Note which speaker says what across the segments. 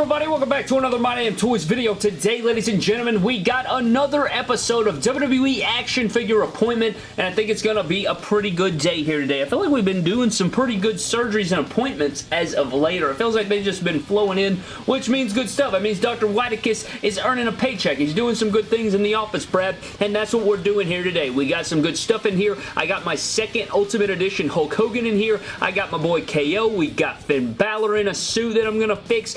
Speaker 1: everybody? Welcome back to another My Damn Toys video. Today, ladies and gentlemen, we got another episode of WWE Action Figure Appointment, and I think it's going to be a pretty good day here today. I feel like we've been doing some pretty good surgeries and appointments as of later. It feels like they've just been flowing in, which means good stuff. It means Dr. Whitekiss is earning a paycheck. He's doing some good things in the office, Brad, and that's what we're doing here today. We got some good stuff in here. I got my second Ultimate Edition Hulk Hogan in here. I got my boy KO. We got Finn Balor in a suit that I'm going to fix.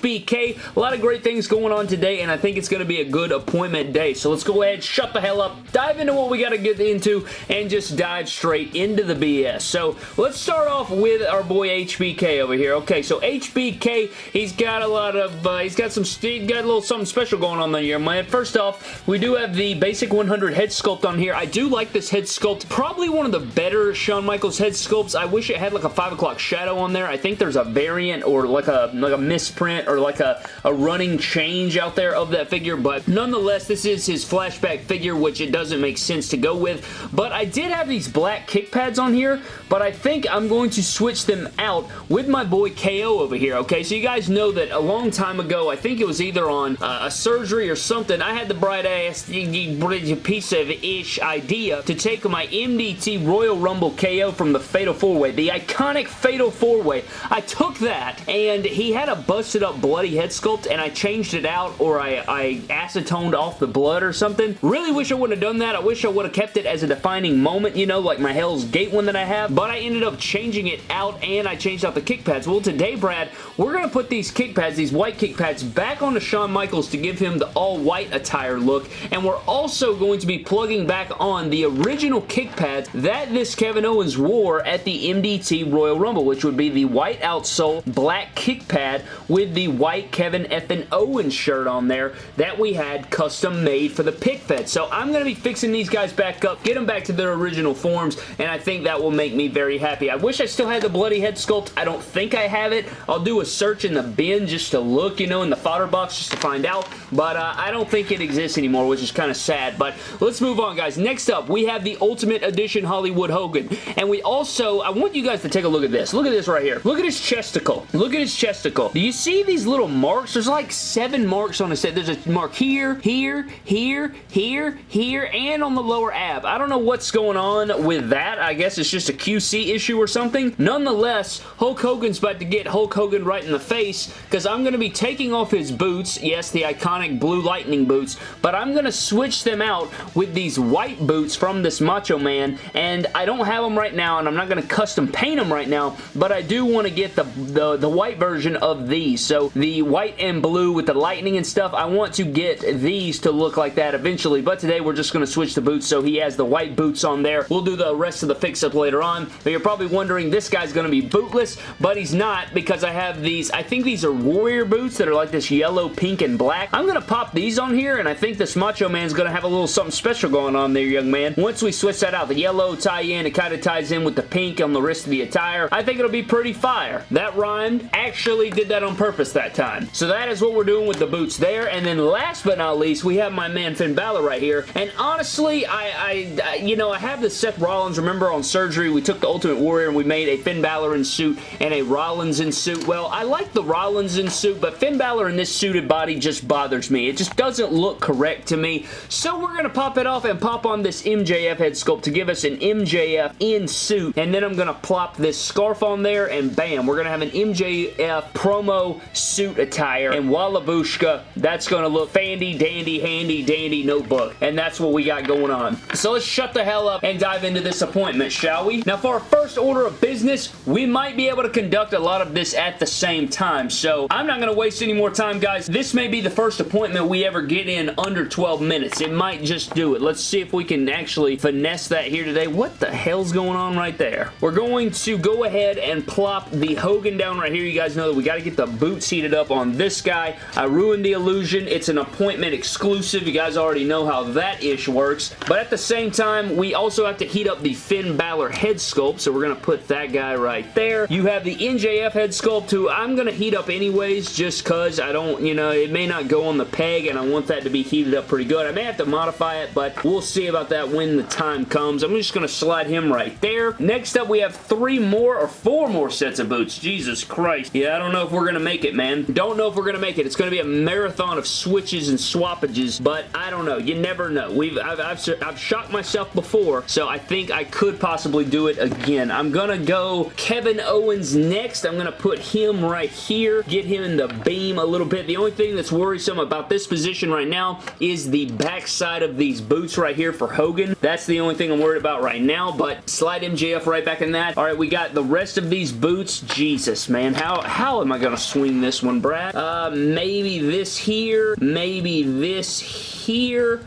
Speaker 1: HBK. A lot of great things going on today, and I think it's going to be a good appointment day. So let's go ahead, shut the hell up, dive into what we got to get into, and just dive straight into the BS. So let's start off with our boy HBK over here. Okay, so HBK, he's got a lot of, uh, he's got some, he's got a little something special going on there, man. First off, we do have the basic 100 head sculpt on here. I do like this head sculpt. Probably one of the better Shawn Michaels head sculpts. I wish it had like a 5 o'clock shadow on there. I think there's a variant or like a, like a misprint or like a, a running change out there of that figure, but nonetheless, this is his flashback figure, which it doesn't make sense to go with, but I did have these black kick pads on here, but I think I'm going to switch them out with my boy KO over here, okay? So you guys know that a long time ago, I think it was either on uh, a surgery or something, I had the bright ass piece of ish idea to take my MDT Royal Rumble KO from the Fatal 4-Way, the iconic Fatal 4-Way. I took that, and he had a busted up bloody head sculpt and I changed it out or I, I acetoned off the blood or something. Really wish I would have done that. I wish I would have kept it as a defining moment, you know, like my Hell's Gate one that I have, but I ended up changing it out and I changed out the kick pads. Well, today, Brad, we're going to put these kick pads, these white kick pads, back onto Shawn Michaels to give him the all-white attire look, and we're also going to be plugging back on the original kick pads that this Kevin Owens wore at the MDT Royal Rumble, which would be the white outsole, black kick pad with the white Kevin effin Owens shirt on there that we had custom made for the pick fed. So I'm going to be fixing these guys back up, get them back to their original forms, and I think that will make me very happy. I wish I still had the bloody head sculpt. I don't think I have it. I'll do a search in the bin just to look, you know, in the fodder box just to find out, but uh, I don't think it exists anymore, which is kind of sad, but let's move on, guys. Next up, we have the Ultimate Edition Hollywood Hogan, and we also, I want you guys to take a look at this. Look at this right here. Look at his chesticle. Look at his chesticle. Do you see these little marks? There's like seven marks on his set. There's a mark here, here, here, here, here, and on the lower ab. I don't know what's going on with that. I guess it's just a QC issue or something. Nonetheless, Hulk Hogan's about to get Hulk Hogan right in the face because I'm going to be taking off his boots. Yes, the iconic blue lightning boots, but I'm going to switch them out with these white boots from this Macho Man, and I don't have them right now, and I'm not going to custom paint them right now, but I do want to get the, the, the white version of these. So the white and blue with the lightning and stuff, I want to get these to look like that eventually, but today we're just going to switch the boots so he has the white boots on there. We'll do the rest of the fix-up later on, but you're probably wondering this guy's going to be bootless, but he's not because I have these, I think these are Warrior boots that are like this yellow, pink, and black. I'm going to pop these on here, and I think this Macho Man's going to have a little something special going on there, young man. Once we switch that out, the yellow tie in, it kind of ties in with the pink on the rest of the attire. I think it'll be pretty fire. That rhymed. Actually did that on purpose that time. So that is what we're doing with the boots there. And then last but not least, we have my man Finn Balor right here. And honestly, I, I you know, I have the Seth Rollins. Remember on surgery, we took the Ultimate Warrior and we made a Finn Balor in suit and a Rollins in suit. Well, I like the Rollins in suit, but Finn Balor in this suited body just bothers me. It just doesn't look correct to me. So we're going to pop it off and pop on this MJF head sculpt to give us an MJF in suit. And then I'm going to plop this scarf on there and bam, we're going to have an MJF promo suit attire and Wallabushka, that's going to look fandy, dandy, handy, dandy notebook. And that's what we got going on. So let's shut the hell up and dive into this appointment, shall we? Now for our first order of business, we might be able to conduct a lot of this at the same time. So I'm not going to waste any more time, guys. This may be the first appointment we ever get in under 12 minutes. It might just do it. Let's see if we can actually finesse that here today. What the hell's going on right there? We're going to go ahead and plop the Hogan down right here. You guys know that we got to get the boots heated up on this guy. I ruined the illusion. It's an appointment exclusive. You guys already know how that ish works. But at the same time, we also have to heat up the Finn Balor head sculpt. So we're going to put that guy right there. You have the MJF head sculpt who I'm going to heat up anyways just because I don't, you know, it may not go on the peg and I want that to be heated up pretty good. I may have to modify it, but we'll see about that when the time comes. I'm just going to slide him right there. Next up, we have three more or four more sets of boots. Jesus Christ. Yeah, I don't know if we're going to make it, man. Don't know if we're going to make it. It's going to be a marathon of switches and swappages, but I don't know. You never know. We've I've, I've, I've shocked myself before, so I think I could possibly do it again. I'm going to go Kevin Owens next. I'm going to put him right here, get him in the beam a little bit. The only thing that's worrisome about this position right now is the backside of these boots right here for Hogan. That's the only thing I'm worried about right now, but slide MJF right back in that. All right, we got the rest of these boots. Jesus, man. How, how am I going to swing this one, Brad? Uh, maybe this here, maybe this here,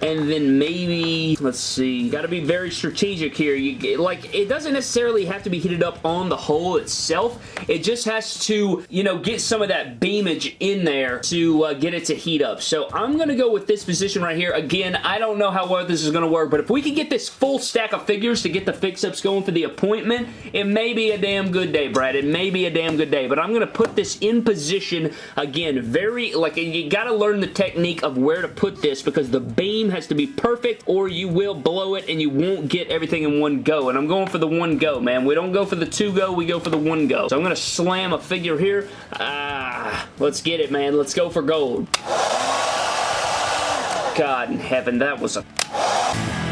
Speaker 1: and then maybe, let's see, got to be very strategic here. You Like, it doesn't necessarily have to be heated up on the hole itself. It just has to, you know, get some of that beamage in there to uh, get it to heat up. So I'm going to go with this position right here. Again, I don't know how well this is going to work, but if we can get this full stack of figures to get the fix-ups going for the appointment, it may be a damn good day, Brad. It may be a damn good day, but I'm going to put this in position, again, very, like, you got to learn the technique of where to put this because the beam has to be perfect or you will blow it and you won't get everything in one go, and I'm going for the one go, man. We don't go for the two go, we go for the one go. So I'm going to slam a figure here. Ah, let's get it, man. Let's go for gold. God in heaven, that was a...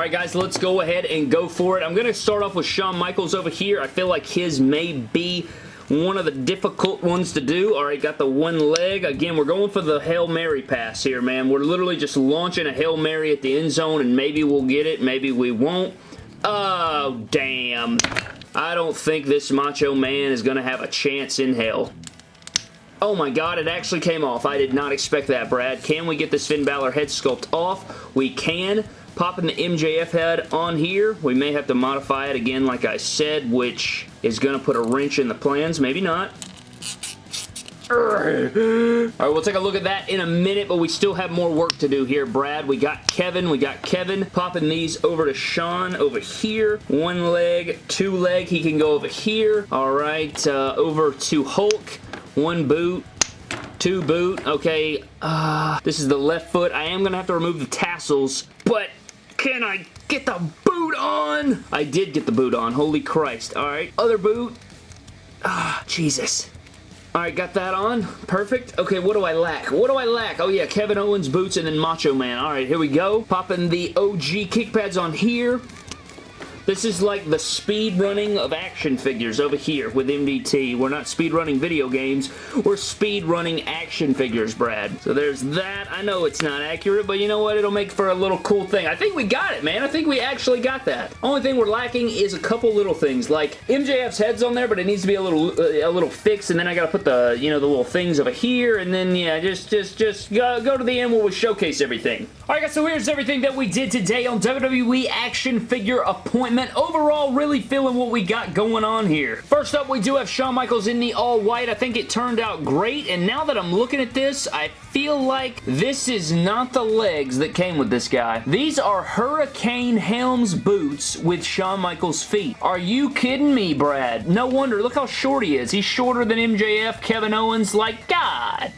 Speaker 1: Alright guys, let's go ahead and go for it. I'm going to start off with Shawn Michaels over here. I feel like his may be one of the difficult ones to do. Alright, got the one leg. Again, we're going for the Hail Mary pass here, man. We're literally just launching a Hail Mary at the end zone and maybe we'll get it, maybe we won't. Oh, damn. I don't think this Macho Man is going to have a chance in hell. Oh my god, it actually came off. I did not expect that, Brad. Can we get this Finn Balor head sculpt off? We can. Popping the MJF head on here. We may have to modify it again, like I said, which is going to put a wrench in the plans. Maybe not. Alright, we'll take a look at that in a minute, but we still have more work to do here, Brad. We got Kevin. We got Kevin popping these over to Shawn over here. One leg, two leg. He can go over here. Alright, uh, over to Hulk. One boot two boot. Okay, uh, this is the left foot. I am going to have to remove the tassels, but can I get the boot on? I did get the boot on. Holy Christ. All right. Other boot. Ah, Jesus. Alright, got that on. Perfect. Okay, what do I lack? What do I lack? Oh yeah, Kevin Owens boots and then Macho Man. Alright, here we go. Popping the OG kick pads on here. This is like the speed running of action figures over here with MDT. We're not speed running video games. We're speed running action figures, Brad. So there's that. I know it's not accurate, but you know what? It'll make for a little cool thing. I think we got it, man. I think we actually got that. Only thing we're lacking is a couple little things. Like MJF's head's on there, but it needs to be a little uh, a little fixed, and then I gotta put the, you know, the little things over here, and then, yeah, just, just, just go, go to the end where we showcase everything. Alright guys, so here's everything that we did today on WWE Action Figure Appointment Overall, really feeling what we got going on here. First up, we do have Shawn Michaels in the all-white. I think it turned out great, and now that I'm looking at this, I feel like this is not the legs that came with this guy. These are Hurricane Helms boots with Shawn Michaels' feet. Are you kidding me, Brad? No wonder. Look how short he is. He's shorter than MJF, Kevin Owens. Like, God.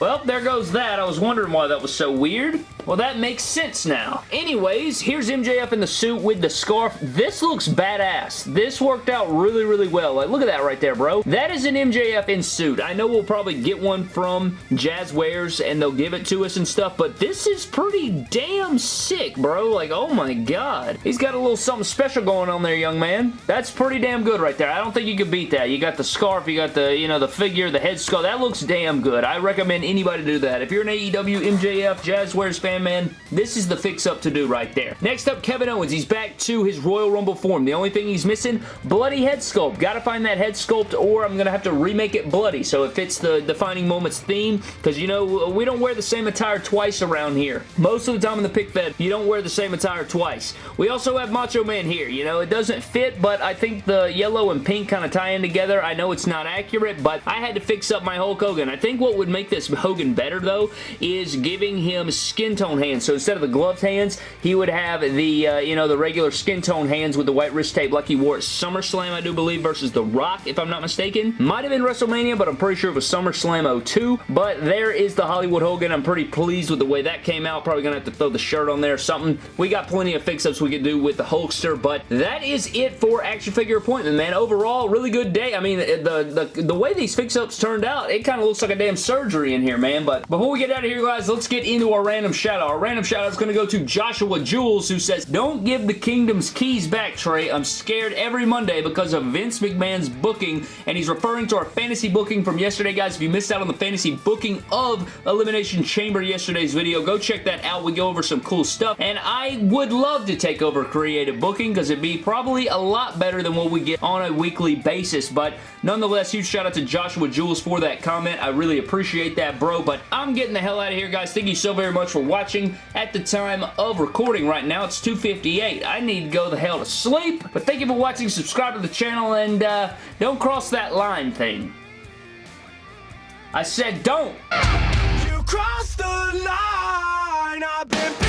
Speaker 1: Well, there goes that. I was wondering why that was so weird. Well, that makes sense now. Anyways, here's MJF in the suit with the scarf. This looks badass. This worked out really, really well. Like, look at that right there, bro. That is an MJF in suit. I know we'll probably get one from Jazwares and they'll give it to us and stuff, but this is pretty damn sick, bro. Like, oh my god. He's got a little something special going on there, young man. That's pretty damn good right there. I don't think you could beat that. You got the scarf, you got the, you know, the figure, the head scarf. That looks damn good. I recommend anybody do that. If you're an AEW, MJF, Jazwares fan, man, this is the fix-up to do right there. Next up, Kevin Owens. He's back to his Royal Rumble form. The only thing he's missing, bloody head sculpt. Gotta find that head sculpt or I'm gonna have to remake it bloody so it fits the Defining Moments theme because, you know, we don't wear the same attire twice around here. Most of the time in the pick fed, you don't wear the same attire twice. We also have Macho Man here. You know, it doesn't fit, but I think the yellow and pink kind of tie in together. I know it's not accurate, but I had to fix up my Hulk Hogan. I think what would make this Hogan better, though, is giving him skin tone tone hands. So instead of the gloved hands, he would have the, uh, you know, the regular skin tone hands with the white wrist tape like he wore at SummerSlam, I do believe, versus The Rock, if I'm not mistaken. Might have been WrestleMania, but I'm pretty sure it was SummerSlam 02. But there is the Hollywood Hogan. I'm pretty pleased with the way that came out. Probably going to have to throw the shirt on there or something. We got plenty of fix-ups we could do with the Hulkster, but that is it for action figure appointment, man. Overall, really good day. I mean, the, the, the way these fix-ups turned out, it kind of looks like a damn surgery in here, man. But before we get out of here, guys, let's get into our random shout-out. Our random shout-out is going to go to Joshua Jules, who says, Don't give the Kingdom's keys back, Trey. I'm scared every Monday because of Vince McMahon's booking, and he's referring to our fantasy booking from yesterday, guys. If you missed out on the fantasy booking of Elimination Chamber yesterday's video, go check that out. We go over some cool stuff, and I would love to take over creative booking because it'd be probably a lot better than what we get on a weekly basis, but nonetheless, huge shout out to Joshua Jules for that comment. I really appreciate that, bro, but I'm getting the hell out of here, guys. Thank you so very much for watching. At the time of recording right now, it's 2.58. I need to go the hell to sleep, but thank you for watching. Subscribe to the channel, and uh, don't cross that line thing. I said don't! You crossed the line!